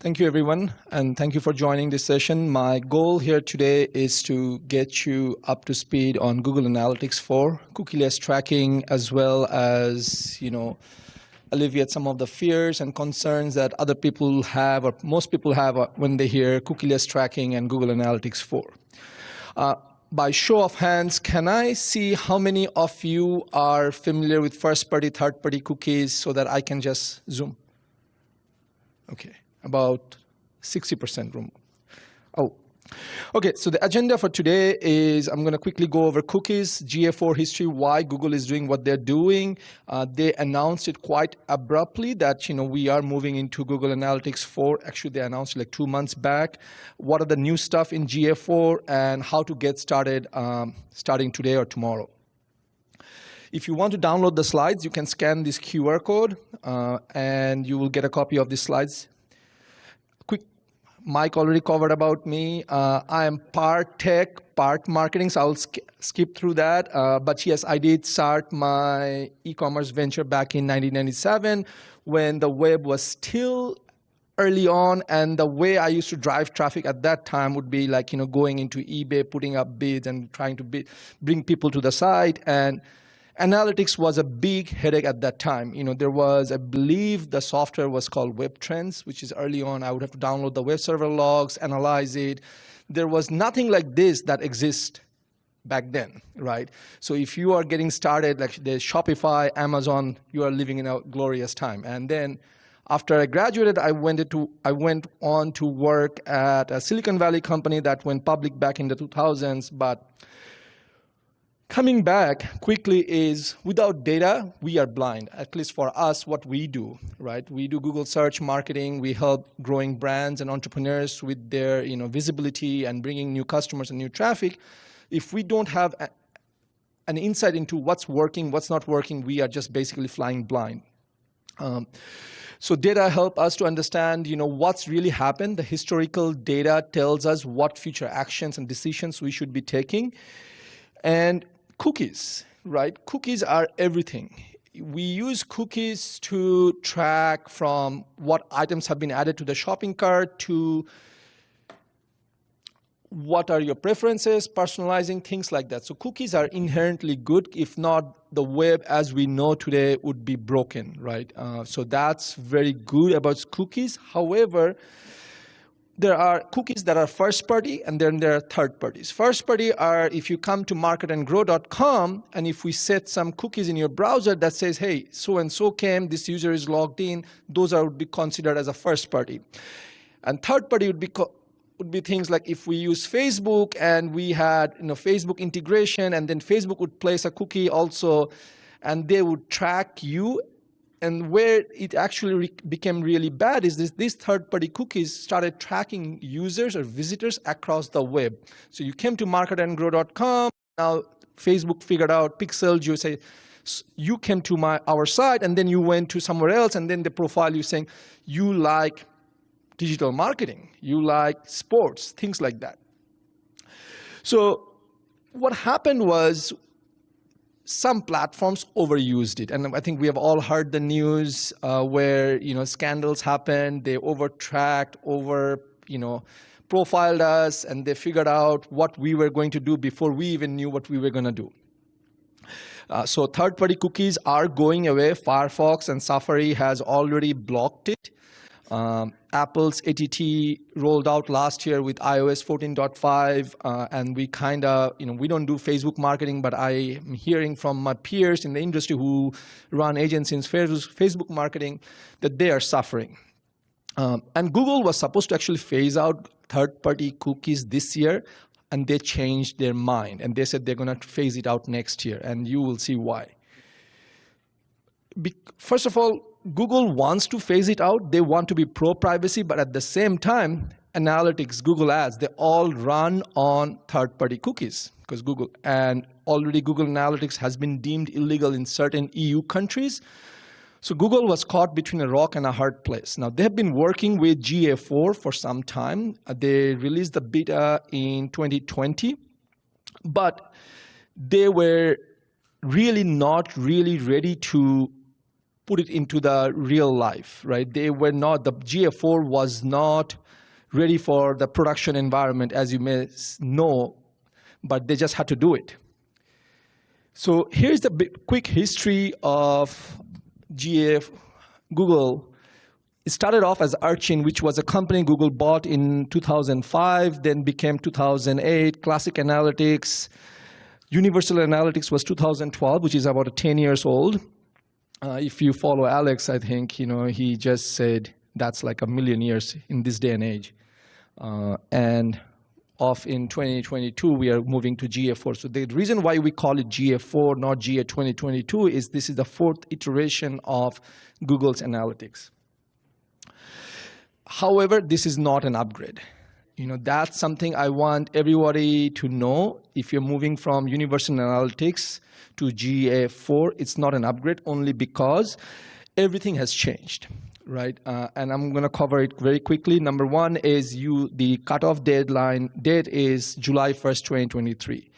Thank you, everyone, and thank you for joining this session. My goal here today is to get you up to speed on Google Analytics 4, cookieless tracking, as well as, you know, alleviate some of the fears and concerns that other people have, or most people have uh, when they hear cookieless tracking and Google Analytics 4. Uh, by show of hands, can I see how many of you are familiar with first-party, third-party cookies so that I can just zoom? Okay about 60% room. Oh, okay, so the agenda for today is I'm going to quickly go over cookies, GA4 history, why Google is doing what they're doing. Uh, they announced it quite abruptly that, you know, we are moving into Google Analytics 4. Actually, they announced like two months back. What are the new stuff in GA4 and how to get started um, starting today or tomorrow. If you want to download the slides, you can scan this QR code uh, and you will get a copy of the slides Mike already covered about me. Uh, I am part tech, part marketing, so I'll sk skip through that. Uh, but yes, I did start my e-commerce venture back in 1997 when the web was still early on and the way I used to drive traffic at that time would be like, you know, going into eBay, putting up bids and trying to bring people to the site. And analytics was a big headache at that time. You know, there was, I believe the software was called WebTrends, which is early on. I would have to download the web server logs, analyze it. There was nothing like this that exists back then, right? So if you are getting started, like the Shopify, Amazon, you are living in a glorious time. And then after I graduated, I went, to, I went on to work at a Silicon Valley company that went public back in the 2000s, but Coming back quickly is without data, we are blind, at least for us, what we do, right? We do Google search marketing. We help growing brands and entrepreneurs with their you know, visibility and bringing new customers and new traffic. If we don't have a, an insight into what's working, what's not working, we are just basically flying blind. Um, so data help us to understand, you know, what's really happened. The historical data tells us what future actions and decisions we should be taking. And cookies, right? Cookies are everything. We use cookies to track from what items have been added to the shopping cart to what are your preferences, personalizing, things like that. So cookies are inherently good. If not, the web as we know today would be broken, right? Uh, so that's very good about cookies. However, there are cookies that are first party and then there are third parties. First party are if you come to marketandgrow.com and if we set some cookies in your browser that says, hey, so and so came, this user is logged in, those are would be considered as a first party. And third party would be would be things like if we use Facebook and we had you know Facebook integration and then Facebook would place a cookie also and they would track you and where it actually re became really bad is this, these third-party cookies started tracking users or visitors across the web. So you came to marketandgrow.com, now Facebook figured out, pixeled you, say, you came to my our site, and then you went to somewhere else, and then the profile you saying, you like digital marketing, you like sports, things like that. So what happened was some platforms overused it. And I think we have all heard the news uh, where, you know, scandals happened, they overtracked, over, you know, profiled us, and they figured out what we were going to do before we even knew what we were going to do. Uh, so third-party cookies are going away. Firefox and Safari has already blocked it. Um, Apple's ATT rolled out last year with iOS 14.5, uh, and we kind of, you know, we don't do Facebook marketing, but I am hearing from my peers in the industry who run agencies in Facebook marketing that they are suffering. Um, and Google was supposed to actually phase out third-party cookies this year, and they changed their mind, and they said they're going to phase it out next year, and you will see why. Be first of all, Google wants to phase it out. They want to be pro-privacy, but at the same time, analytics, Google Ads, they all run on third-party cookies because Google and already Google Analytics has been deemed illegal in certain EU countries. So Google was caught between a rock and a hard place. Now they've been working with GA4 for some time. Uh, they released the beta in 2020, but they were really not really ready to put it into the real life, right? They were not, the GA4 was not ready for the production environment, as you may know, but they just had to do it. So here's the quick history of GA Google. It started off as Urchin, which was a company Google bought in 2005, then became 2008, Classic Analytics. Universal Analytics was 2012, which is about 10 years old. Uh, if you follow Alex, I think, you know, he just said that's like a million years in this day and age. Uh, and off in 2022, we are moving to GA4. So the reason why we call it GA4, not GA 2022, is this is the fourth iteration of Google's analytics. However, this is not an upgrade. You know, that's something I want everybody to know. If you're moving from Universal Analytics to GA4, it's not an upgrade only because everything has changed right? Uh, and I'm going to cover it very quickly. Number one is you the cutoff deadline date is July 1st, 2023.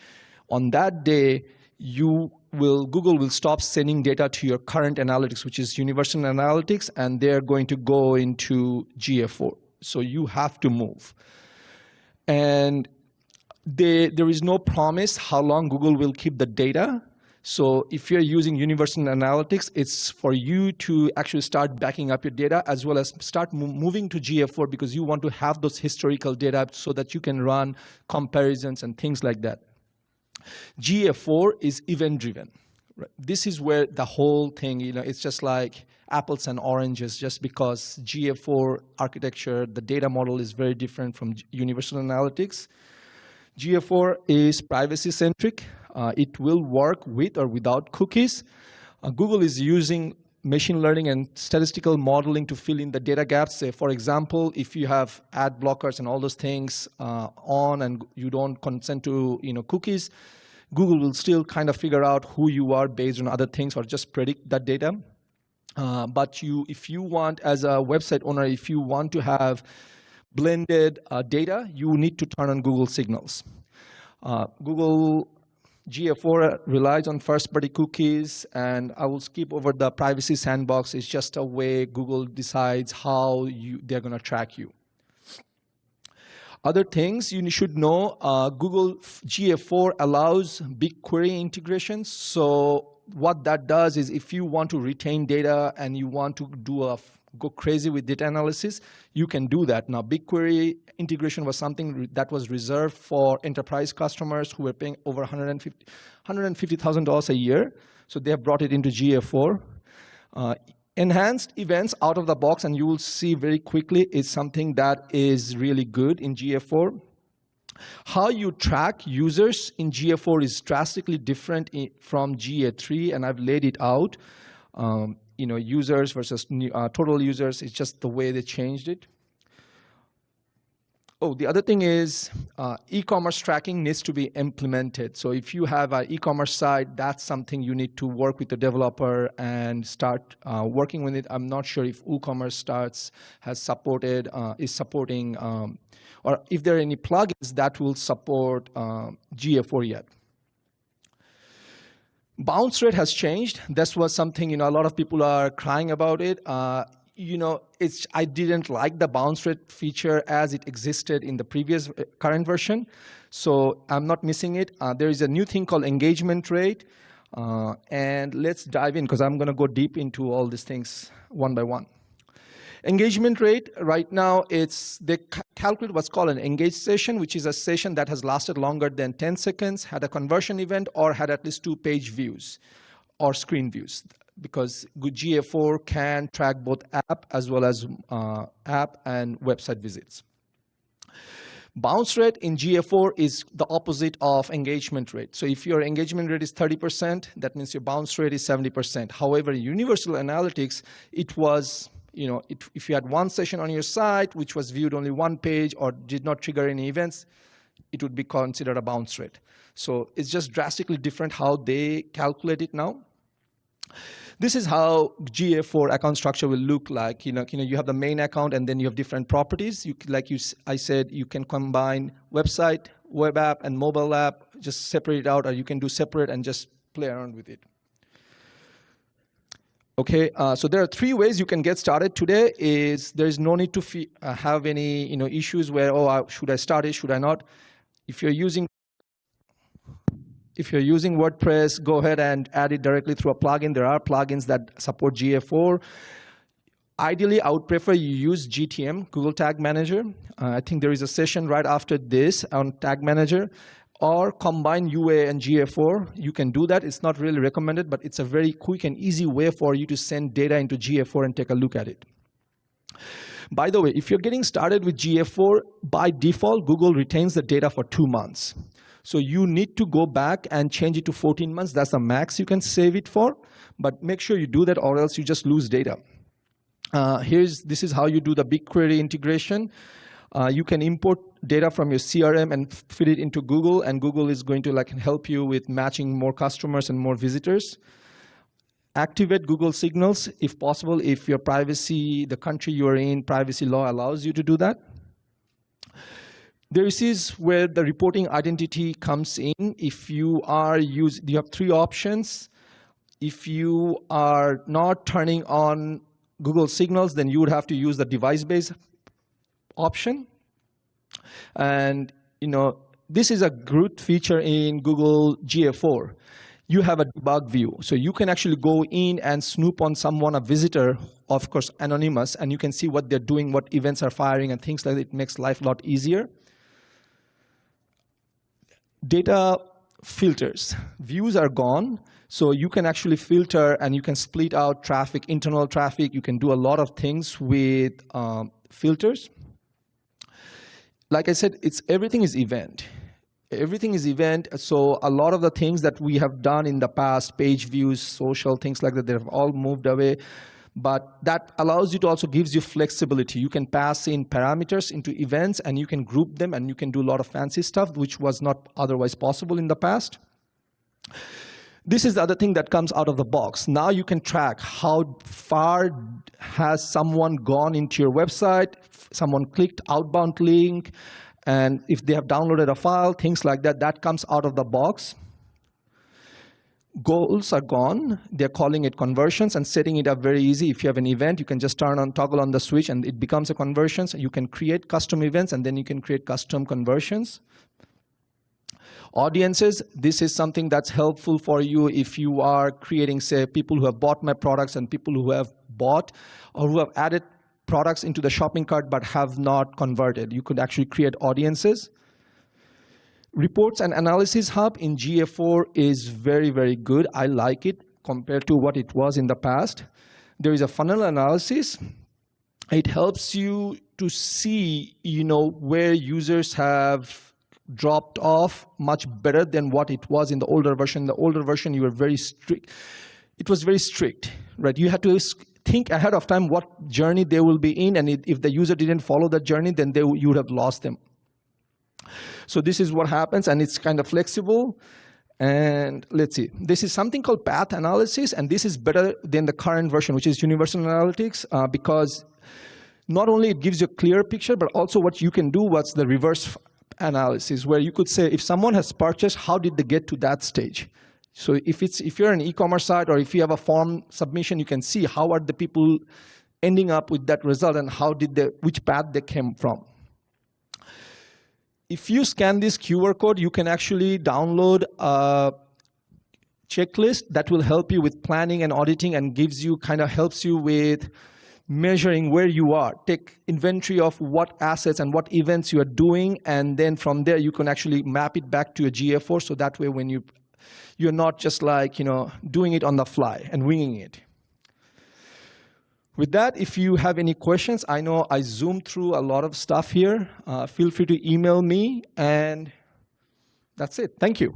On that day, you will Google will stop sending data to your current analytics, which is Universal Analytics, and they're going to go into GA4. So you have to move. And they, there is no promise how long Google will keep the data so if you're using Universal Analytics, it's for you to actually start backing up your data as well as start moving to GA4 because you want to have those historical data so that you can run comparisons and things like that. GA4 is event-driven. This is where the whole thing, you know, it's just like apples and oranges just because GA4 architecture, the data model is very different from Universal Analytics. GA4 is privacy-centric. Uh, it will work with or without cookies. Uh, Google is using machine learning and statistical modeling to fill in the data gaps. Say, for example, if you have ad blockers and all those things uh, on and you don't consent to you know, cookies, Google will still kind of figure out who you are based on other things or just predict that data. Uh, but you, if you want, as a website owner, if you want to have blended uh, data, you need to turn on Google Signals. Uh, Google GA4 relies on first-party cookies, and I will skip over the privacy sandbox. It's just a way Google decides how you, they're going to track you. Other things you should know, uh, Google GA4 allows BigQuery integrations. So what that does is if you want to retain data and you want to do a go crazy with data analysis, you can do that. Now, BigQuery integration was something that was reserved for enterprise customers who were paying over $150,000 $150, a year. So they have brought it into GA4. Uh, enhanced events out of the box, and you will see very quickly, is something that is really good in GA4. How you track users in GA4 is drastically different in, from GA3, and I've laid it out. Um, you know, users versus new, uh, total users. It's just the way they changed it. Oh, the other thing is uh, e-commerce tracking needs to be implemented. So if you have an e-commerce site, that's something you need to work with the developer and start uh, working with it. I'm not sure if WooCommerce starts has supported, uh, is supporting, um, or if there are any plugins that will support um, GA4 yet bounce rate has changed. This was something, you know, a lot of people are crying about it. Uh, you know, it's, I didn't like the bounce rate feature as it existed in the previous uh, current version. So I'm not missing it. Uh, there is a new thing called engagement rate. Uh, and let's dive in because I'm going to go deep into all these things one by one. Engagement rate, right now, it's they calculate what's called an engaged session, which is a session that has lasted longer than 10 seconds, had a conversion event, or had at least two page views or screen views. Because GA4 can track both app as well as uh, app and website visits. Bounce rate in GA4 is the opposite of engagement rate. So if your engagement rate is 30%, that means your bounce rate is 70%. However, in Universal Analytics, it was you know, it, if you had one session on your site which was viewed only one page or did not trigger any events, it would be considered a bounce rate. So it's just drastically different how they calculate it now. This is how GA4 account structure will look like. You know, you know, you have the main account and then you have different properties. You, like you, I said, you can combine website, web app, and mobile app, just separate it out, or you can do separate and just play around with it. Okay, uh, so there are three ways you can get started today. Is there is no need to uh, have any you know issues where oh uh, should I start it should I not? If you're using if you're using WordPress, go ahead and add it directly through a plugin. There are plugins that support GA4. Ideally, I would prefer you use GTM, Google Tag Manager. Uh, I think there is a session right after this on Tag Manager or combine UA and GA4. You can do that. It's not really recommended, but it's a very quick and easy way for you to send data into GA4 and take a look at it. By the way, if you're getting started with GA4, by default, Google retains the data for two months. So you need to go back and change it to 14 months. That's the max you can save it for. But make sure you do that or else you just lose data. Uh, here's, this is how you do the BigQuery integration. Uh, you can import data from your CRM and feed it into Google, and Google is going to like help you with matching more customers and more visitors. Activate Google Signals if possible, if your privacy, the country you're in, privacy law allows you to do that. This is where the reporting identity comes in. If you are using, you have three options. If you are not turning on Google Signals, then you would have to use the device-based option. And you know, this is a good feature in Google GA4. You have a debug view. So you can actually go in and snoop on someone, a visitor, of course, anonymous, and you can see what they're doing, what events are firing, and things like that. It makes life a lot easier. Data filters. Views are gone. So you can actually filter and you can split out traffic, internal traffic. You can do a lot of things with um, filters like I said, it's everything is event. Everything is event. So a lot of the things that we have done in the past, page views, social, things like that, they have all moved away. But that allows you to also gives you flexibility. You can pass in parameters into events and you can group them and you can do a lot of fancy stuff, which was not otherwise possible in the past. This is the other thing that comes out of the box. Now you can track how far has someone gone into your website, someone clicked outbound link, and if they have downloaded a file, things like that, that comes out of the box. Goals are gone. They're calling it conversions and setting it up very easy. If you have an event, you can just turn on, toggle on the switch, and it becomes a conversion. So you can create custom events, and then you can create custom conversions. Audiences, this is something that's helpful for you if you are creating, say, people who have bought my products and people who have bought or who have added products into the shopping cart but have not converted. You could actually create audiences. Reports and Analysis Hub in GA4 is very, very good. I like it compared to what it was in the past. There is a funnel analysis. It helps you to see you know, where users have dropped off much better than what it was in the older version. The older version, you were very strict. It was very strict, right? You had to think ahead of time what journey they will be in, and if the user didn't follow that journey, then they, you would have lost them. So this is what happens, and it's kind of flexible. And let's see, this is something called path analysis, and this is better than the current version, which is universal analytics, uh, because not only it gives you a clear picture, but also what you can do, what's the reverse analysis where you could say if someone has purchased, how did they get to that stage? So if it's if you're an e-commerce site or if you have a form submission, you can see how are the people ending up with that result and how did they which path they came from. If you scan this QR code, you can actually download a checklist that will help you with planning and auditing and gives you kind of helps you with measuring where you are. Take inventory of what assets and what events you are doing, and then from there you can actually map it back to a GA4. So that way, when you you're not just like you know doing it on the fly and winging it. With that, if you have any questions, I know I zoomed through a lot of stuff here. Uh, feel free to email me, and that's it. Thank you.